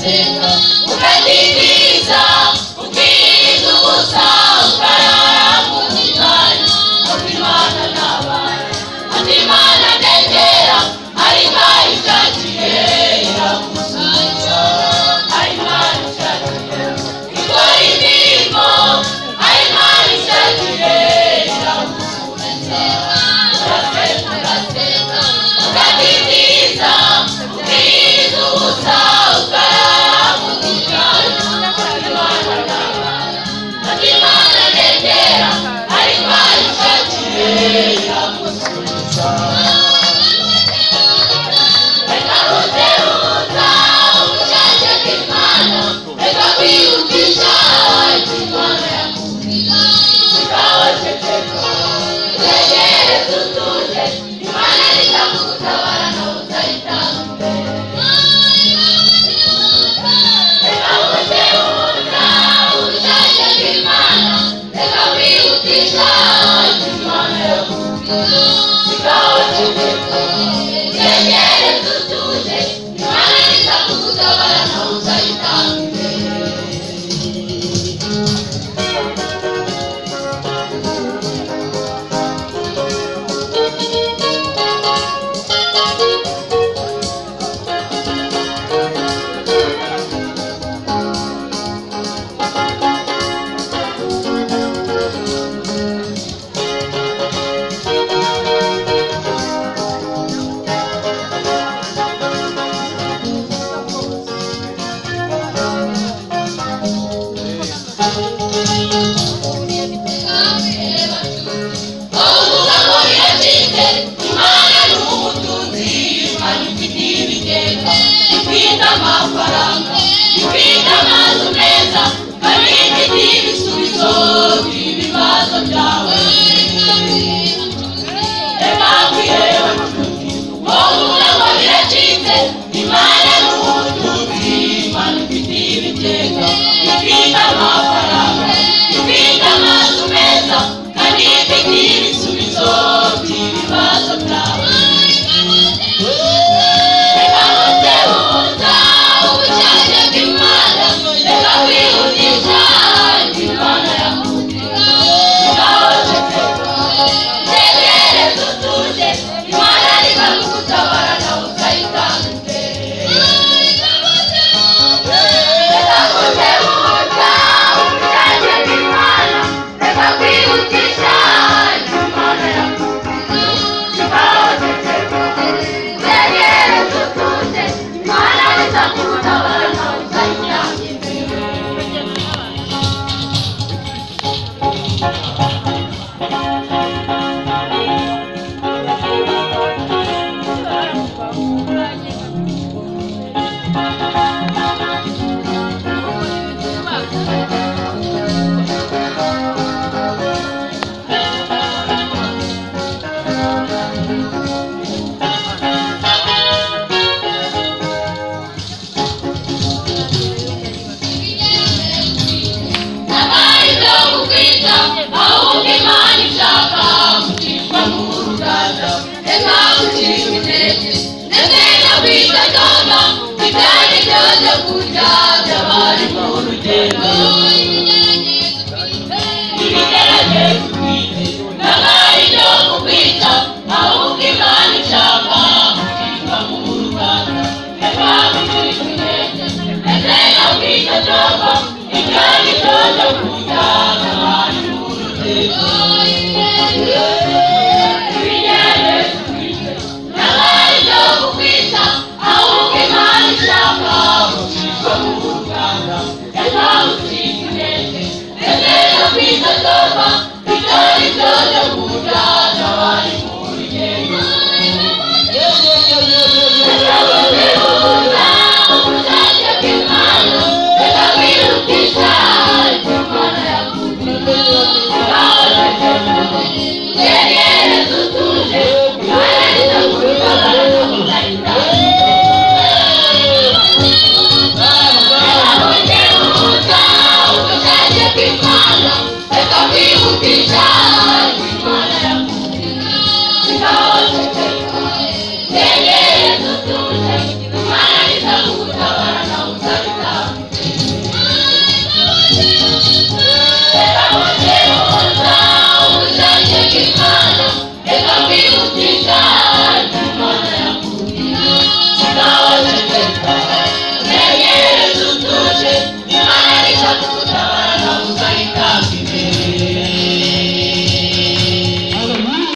Senhor, o. iragusubiza no Guerreiras do